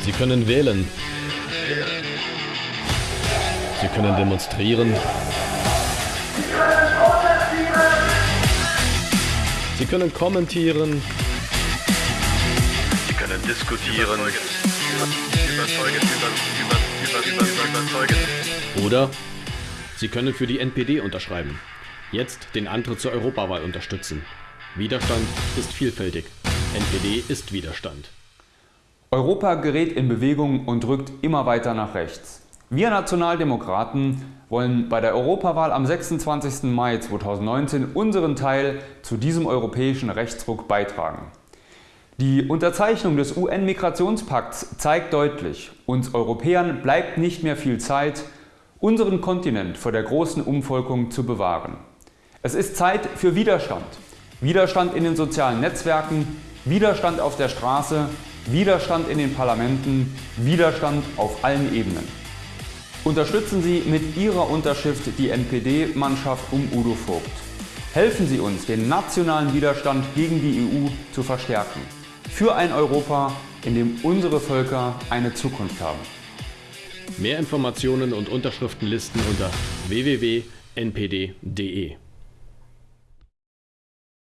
Sie können wählen. Sie können demonstrieren. Sie können kommentieren. Sie können diskutieren. Oder Sie können für die NPD unterschreiben. Jetzt den Antritt zur Europawahl unterstützen. Widerstand ist vielfältig. NPD ist Widerstand. Europa gerät in Bewegung und rückt immer weiter nach rechts. Wir Nationaldemokraten wollen bei der Europawahl am 26. Mai 2019 unseren Teil zu diesem europäischen Rechtsruck beitragen. Die Unterzeichnung des UN-Migrationspakts zeigt deutlich, uns Europäern bleibt nicht mehr viel Zeit, unseren Kontinent vor der großen Umvolkung zu bewahren. Es ist Zeit für Widerstand. Widerstand in den sozialen Netzwerken, Widerstand auf der Straße, Widerstand in den Parlamenten, Widerstand auf allen Ebenen. Unterstützen Sie mit Ihrer Unterschrift die NPD-Mannschaft um Udo Vogt. Helfen Sie uns, den nationalen Widerstand gegen die EU zu verstärken. Für ein Europa, in dem unsere Völker eine Zukunft haben. Mehr Informationen und Unterschriftenlisten unter www.npd.de